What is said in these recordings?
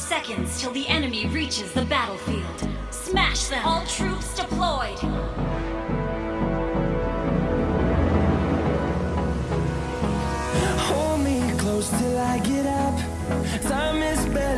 seconds till the enemy reaches the battlefield. Smash them! All troops deployed! Hold me close till I get up. Time is better.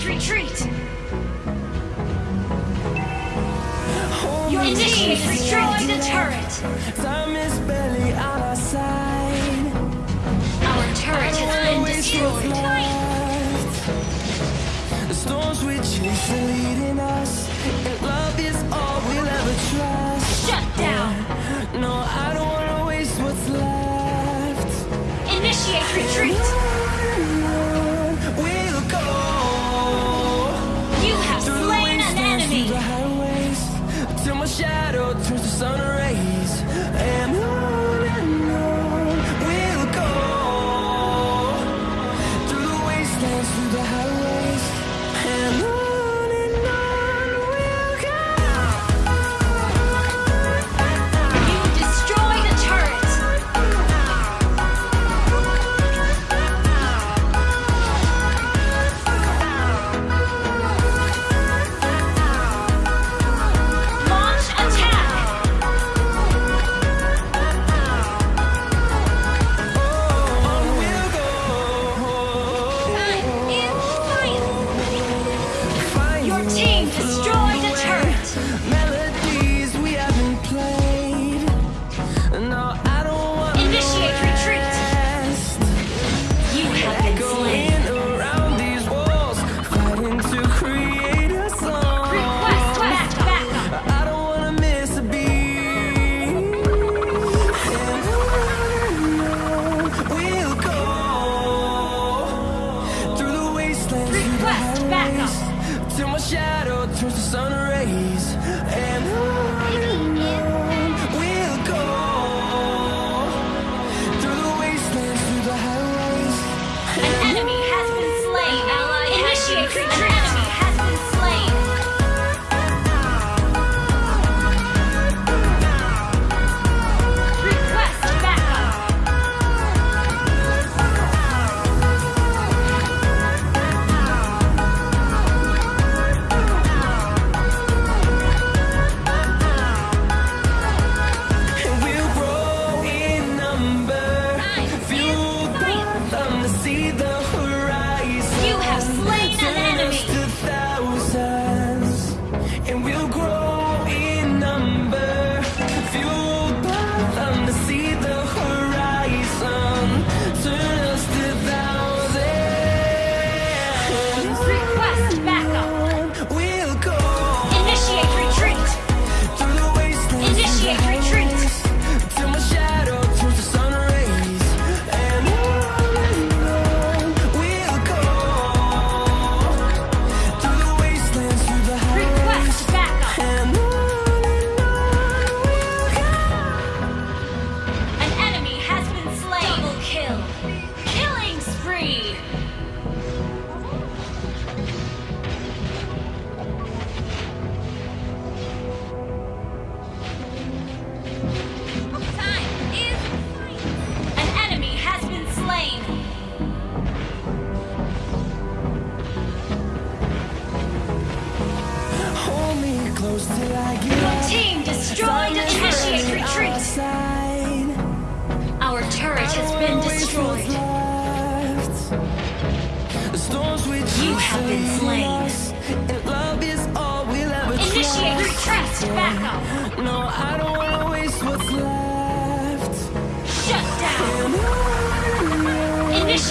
Retreat, retreat! Your initiate is destroying the turret! Time is barely on our side. Our turret has been destroyed. The storms we chase are leading us, and love is all we'll ever trust. Shut down! No, I don't wanna waste what's left. Initiate retreat!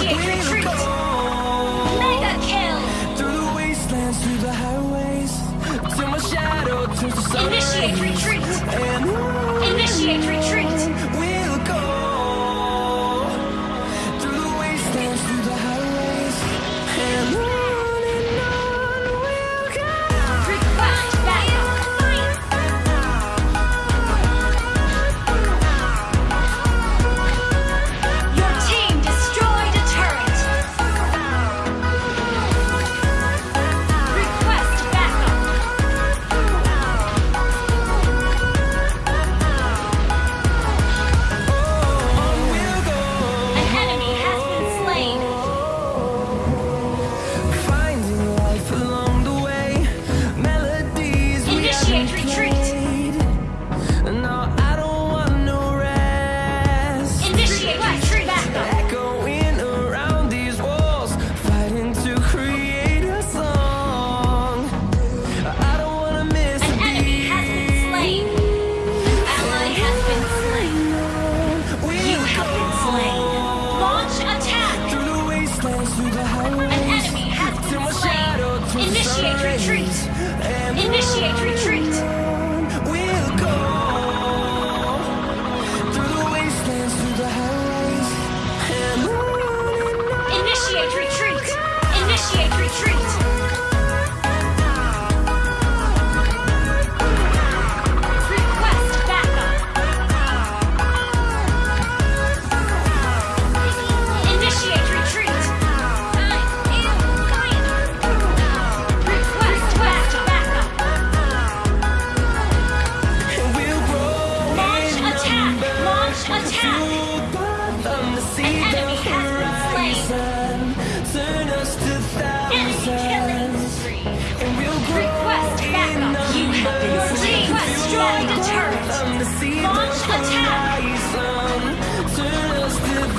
Appreciate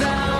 without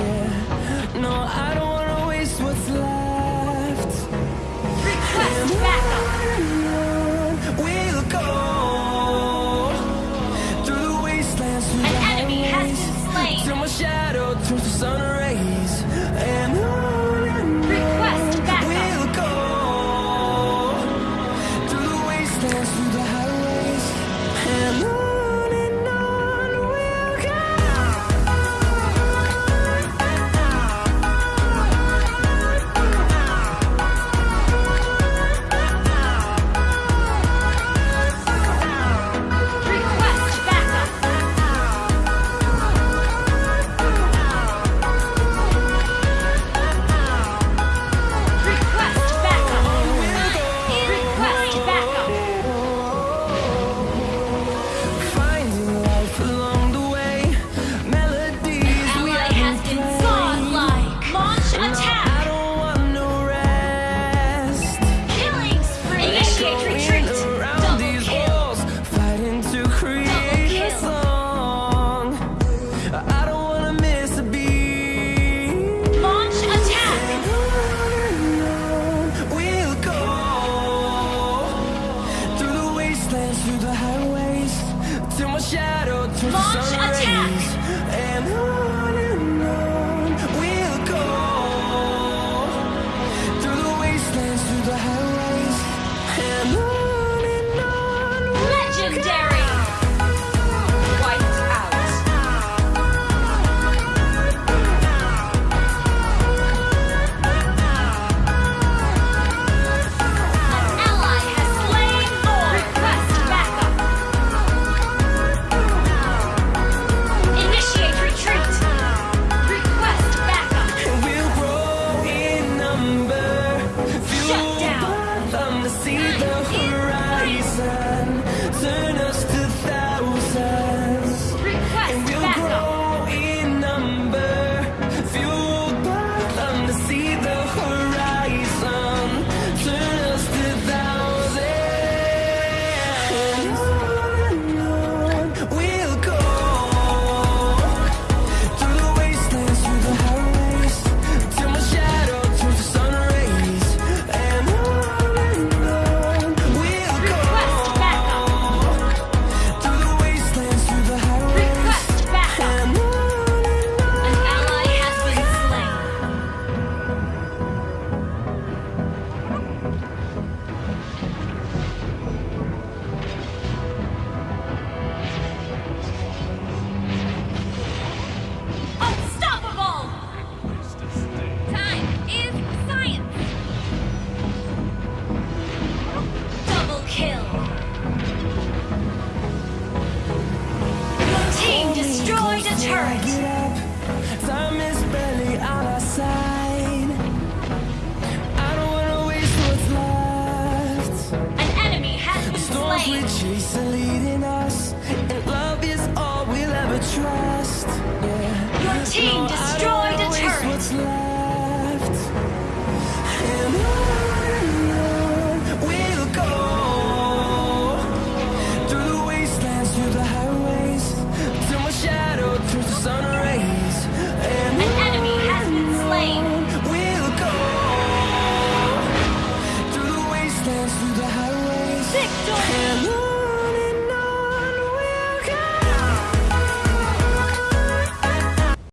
trust.